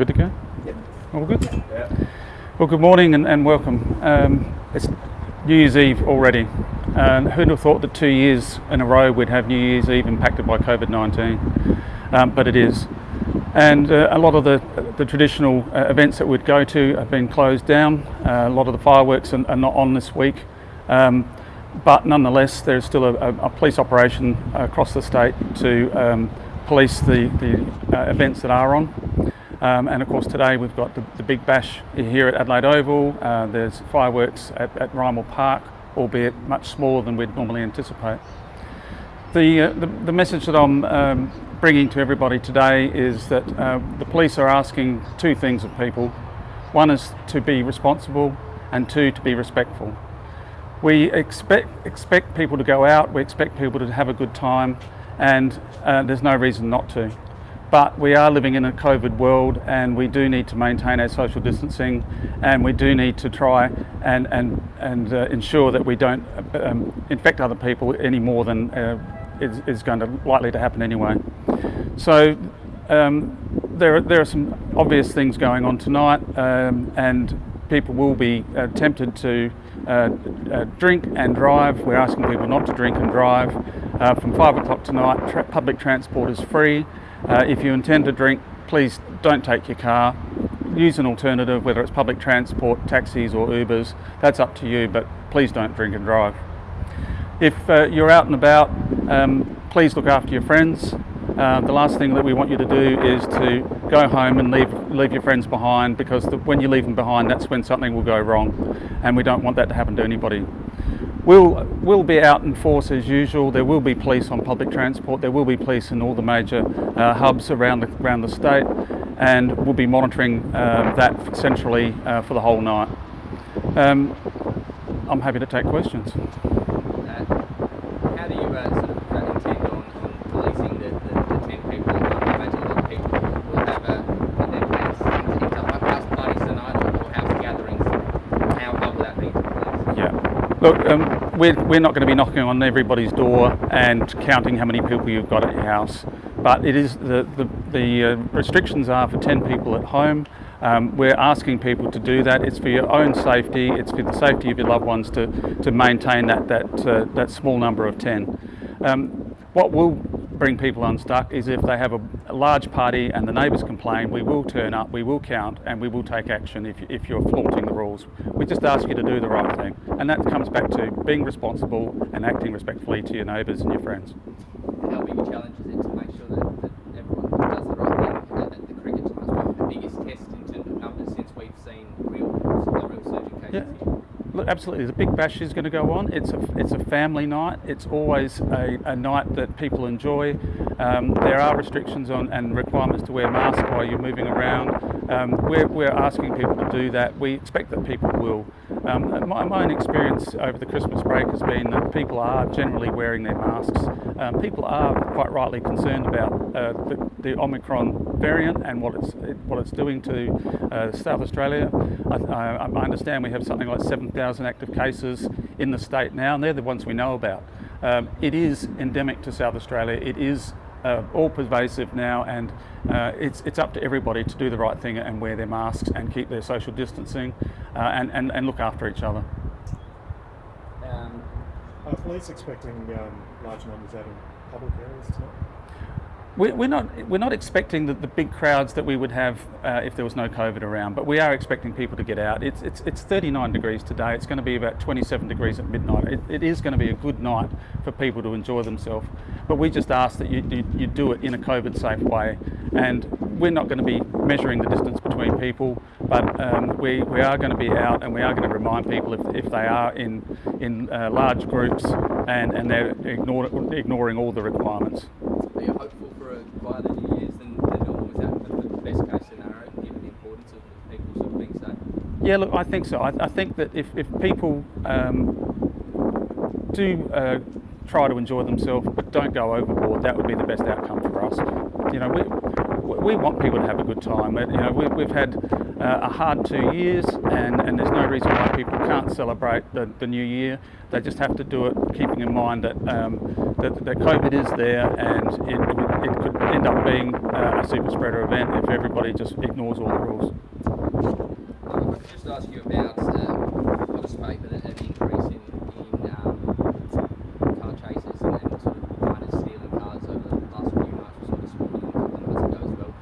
Good to go? Yep. All good? Yeah. Well, good morning and, and welcome. Um, it's New Year's Eve already. And who'd have thought that two years in a row we'd have New Year's Eve impacted by COVID-19? Um, but it is. And uh, a lot of the, the traditional uh, events that we'd go to have been closed down. Uh, a lot of the fireworks are, are not on this week. Um, but nonetheless, there's still a, a, a, police operation across the state to um, police the, the uh, events that are on. Um, and of course today we've got the, the big bash here at Adelaide Oval. Uh, there's fireworks at, at Rymill Park, albeit much smaller than we'd normally anticipate. The, uh, the, the, message that I'm um, bringing to everybody today is that uh, the police are asking two things of people. One is to be responsible and two, to be respectful. We expect, expect people to go out, we expect people to have a good time and uh, there's no reason not to but we are living in a COVID world and we do need to maintain our social distancing and we do need to try and, and, and uh, ensure that we don't um, infect other people any more than uh, is, is, going to likely to happen anyway. So um, there, there are some obvious things going on tonight um, and people will be uh, tempted to uh, uh, drink and drive. We're asking people not to drink and drive. Uh, from five o'clock tonight, tra public transport is free. Uh, if you intend to drink, please don't take your car. Use an alternative, whether it's public transport, taxis or Ubers. That's up to you, but please don't drink and drive. If uh, you're out and about, um, please look after your friends. Uh, the last thing that we want you to do is to go home and leave, leave your friends behind because the, when you leave them behind, that's when something will go wrong. And we don't want that to happen to anybody. We'll, we'll be out in force as usual. There will be police on public transport. There will be police in all the major uh, hubs around the, around the state and we'll be monitoring uh, that centrally uh, for the whole night. Um, I'm happy to take questions. Look, um, we're, we're not going to be knocking on everybody's door and counting how many people you've got at your house, but it is the, the, the uh, restrictions are for 10 people at home. Um, we're asking people to do that. It's for your own safety, it's for the safety of your loved ones to, to maintain that, that, uh, that small number of 10. Um, what will bring people unstuck is if they have a, a, large party and the neighbours complain, we will turn up, we will count and we will take action if, if you're flaunting the rules. We just ask you to do the right thing and that comes back to being responsible and acting respectfully to your neighbours and your friends. How big a challenge is it to make sure that, that everyone does the right thing at the cricket time? The biggest test in terms of numbers since we've seen real, real surge in cases yeah. Look, absolutely. The big bash is going to go on. It's a it's a family night. It's always a, a night that people enjoy. Um, there are restrictions on and requirements to wear masks while you're moving around. Um, we're, we're asking people to do that. We expect that people will. Um, my, my own experience over the Christmas break has been that people are generally wearing their masks. Um, people are quite rightly concerned about uh, the, the, Omicron variant and what it's what it's doing to uh, South Australia. I, I, I, understand we have something like 7,000 active cases in the state now, and they're the ones we know about. Um, it is endemic to South Australia. It is uh, all pervasive now and uh, it's, it's up to everybody to do the right thing and wear their masks and keep their social distancing uh, and, and, and look after each other. Um, are police expecting um, large numbers out in public areas tonight? We're not, we're not expecting the, the big crowds that we would have uh, if there was no COVID around, but we are expecting people to get out. It's, it's, it's 39 degrees today. It's going to be about 27 degrees at midnight. It, it is going to be a good night for people to enjoy themselves, but we just ask that you, you, you do it in a COVID safe way. And we're not going to be measuring the distance between people, but um, we, we are going to be out and we are going to remind people if, if they are in, in uh, large groups and, and they're ignore, ignoring all the requirements. Are you hopeful for a New Year's than, normal? Is that the best case scenario, given the importance of people sort of being safe? Yeah, look, I think so. I, I think that if, if people um, do uh, try to enjoy themselves but don't go overboard, that would be the best outcome for us. You know, we, we want people to have a good time. You know, we, we've had uh, a hard two years, and, and there's no reason why people can't celebrate the, the new year. They just have to do it, keeping in mind that um, that, that COVID is there, and it, it could end up being uh, a super spreader event if everybody just ignores all the rules. I could just ask you about, in, in um, car chases and, and sort of minors stealing cars over the last few months, or sort of spotting a couple of months ago as well.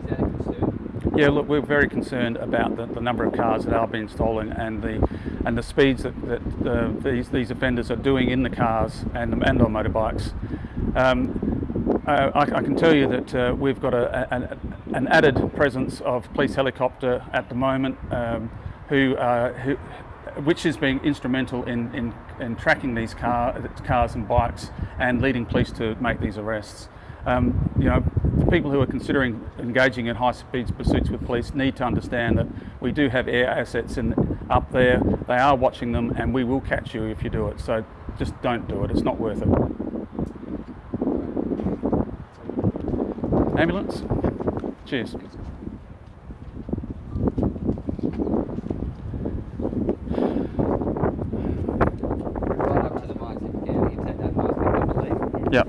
Is that a concern? Yeah, look, we're very concerned about the, the number of cars that are being stolen and the and the speeds that, that uh, these these offenders are doing in the cars and and on motorbikes. Um, uh, I, I, can tell you that uh, we've got a, a, an added presence of police helicopter at the moment, um, who, uh, who, which is being instrumental in, in, in tracking these car, cars and bikes and leading police to make these arrests. Um, you know, the people who are considering engaging in high-speed pursuits with police need to understand that we do have air assets in, up there. They are watching them, and we will catch you if you do it. So just don't do it. It's not worth it. Ambulance? Cheers. Right up to the mics if you can. You take that mic pick up, please. Yep.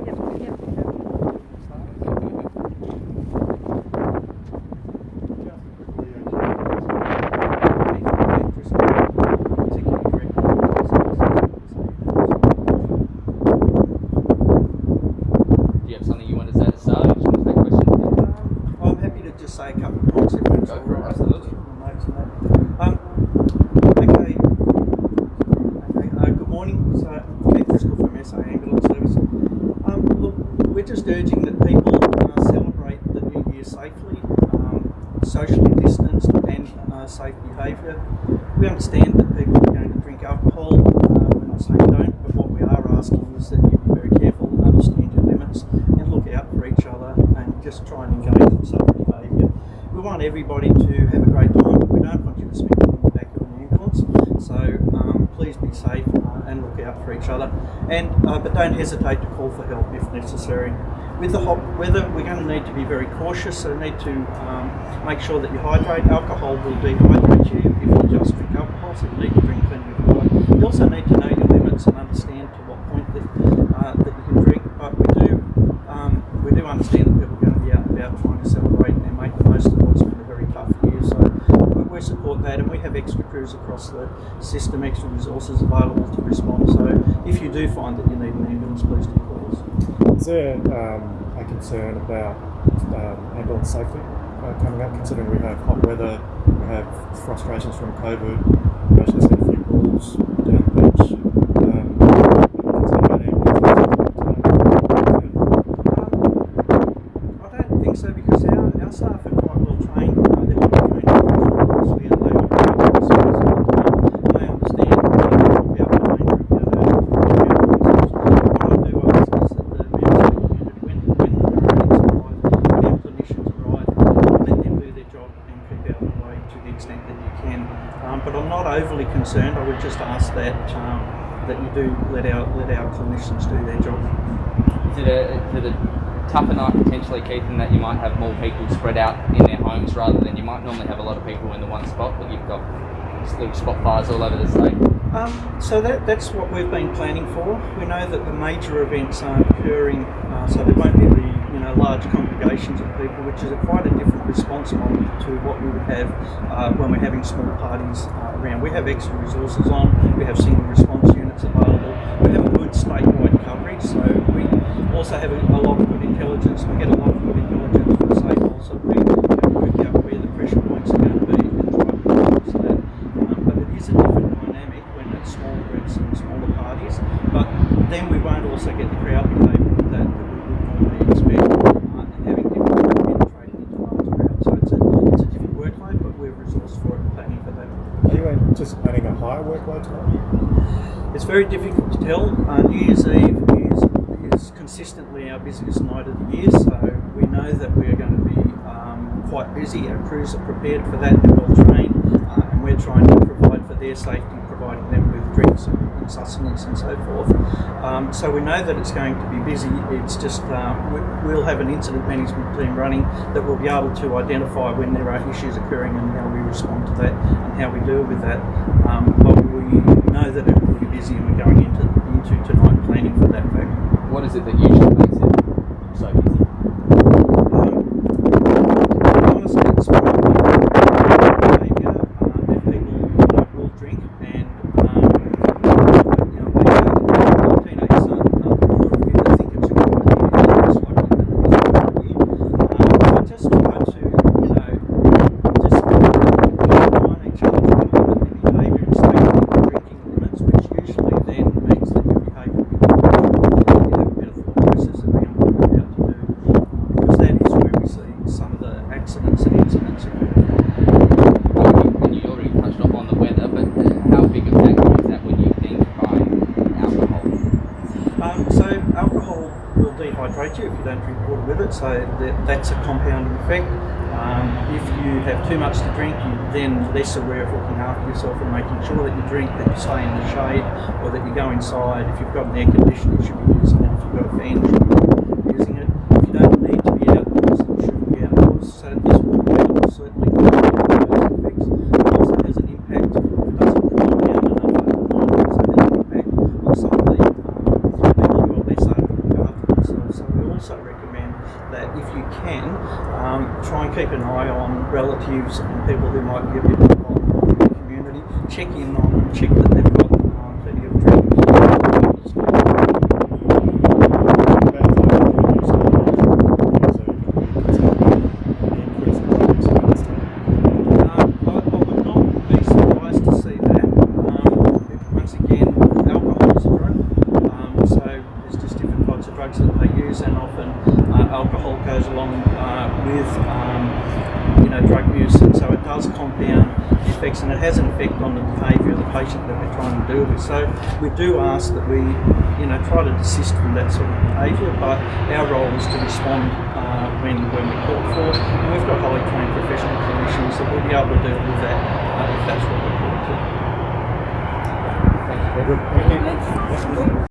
Do you have something you want to say to start? Or should we take questions? I'm happy to just say a couple of points. if that's all right. absolutely. Notes and that. Um, okay. Okay. Uh, good morning. So, Keith Driscoll from SA Ambulance Service. Um, look, we're just urging that people uh, celebrate the New Year safely, um, socially distanced, and uh, safe behaviour. We understand that people are going to drink alcohol. Uh, we're not saying don't, but what we are asking is that you be very careful, understand your limits, and look out for each other, and just try and engage in safe behaviour. We want everybody to have a great time, but we don't want you to spend in the back of an ambulance. So um, please be safe uh, and look out for each other, and uh, but don't hesitate to call for help if necessary. With the hot weather, we're going to need to be very cautious. So need to um, make sure that you hydrate. Alcohol will dehydrate you if you just drink alcohol, so you need to drink plenty of water. You also need to know your limits and understand to what point that uh, that you can drink. But we do um, we do understand that people are going to be out and about trying to celebrate and make the most of what's been a very tough year. So we- we support that, and we have extra crews across the system, extra resources available to respond. So if you do find that you need an ambulance, please do call us. Is there um, a concern about um, ambulance safety uh, coming up, considering we have hot weather, we have frustrations from COVID, we actually seen a few brawls down the beach. Um, ambulances? I don't think so because our, our staff are quite well trained. They're well trained professionals. We, they operate in the space and they understand that they can be able to danger of the other What I do ask is that the members of the community, when, when the paramedics arrive, when our clinicians arrive, let them do their job and keep out of the way to the extent that you can. Um, but I'm not overly concerned. I would just ask that um, that you do let our let our clinicians do their job. Is it a, is it a tougher night potentially, Keith, in that you might have more people spread out in their homes rather than you might normally have a lot of people in the one spot, but you've got little spot fires all over the state? Um, so that, that's what we've been planning for. We know that the major events are occurring, uh, so there won't be the you know large congregations of people, which is a quite a different response model to what we would have uh, when we're having small parties uh, around. We have extra resources on. We have single response units available. We have a good statewide coverage, so we also have a, a lot of good intelligence. We get a lot of good intelligence from SAFE, so we work out where the pressure points are going to be and try to reduce that. Um, but it is a different dynamic when it's smaller groups and smaller parties. But then we won't also get the crowd behaviour that, that we would normally expect uh, and having different people penetrating into large crowds. So it's a, it's a different workload, but we're resourced for it and planning for that. Are you anticipating a higher workload tonight? It's very difficult to tell. Uh, New Year's Eve is, is consistently our busiest night of the year, so we know that we're going to be um, quite busy. Our crews are prepared for that, they're well trained, uh, and we're trying to provide for their safety, providing them with drinks and, sustenance and so forth. Um, so we know that it's going to be busy. It's just uh, we, we'll have an incident management team running that will be able to identify when there are issues occurring and how we respond to that and how we deal with that. Um, but we know that it busy and we're going into into tonight planning for that fact. What is it that usually makes it so busy? Um, honestly, it's probably behaviour um, that people you know, will drink and um, you know, they are teenage son, uh, a lot of you that think it's a good idea, it's likely that it is a good idea. Um, so just try to, you know, just remind each other to limit the behaviour and stay within the drinking limits, which usually then means that your behaviour will be you have a better thought process around what you're about to do because that is where we see some of the accidents and incidents occur. Well, you- And you already touched up on the weather, but uh, how big a factor is that when you think by alcohol? Um, so alcohol will dehydrate you if you don't drink water with it, so that, that's a compounding effect. Um, if you have too much to drink, you're then less aware of looking after yourself and making sure that you drink, that you stay in the shade, or that you go inside. If you've got an air conditioner, you should be using it. If you've got a fan, you should be using it. If you don't need to be outdoors, you shouldn't be outdoors. So this will certainly compound those effects. It also has an impact, if it doesn't calm down enough overnight, it also has an impact on some of the um, people who are less able to look after themselves. So we also recommend that if you can, um, try and keep an eye on and people who might be a bit more vulnerable in the community. Check in on them, check that they've got um, plenty of drink. Um, I, I would not be surprised to see that. Um, once again, alcohol is a drug, um, so there's just different types of drugs that they use, and often uh, alcohol goes along uh, with drug use, and so it does compound effects, and it has an effect on the behaviour of the patient that we're trying to deal with. So we do ask that we you know try to desist from that sort of behaviour, but our role is to respond uh, when when we're called for, and we've got highly trained professional clinicians that will be able to deal with that uh, if that's what we're called to. Thank you. Thank you.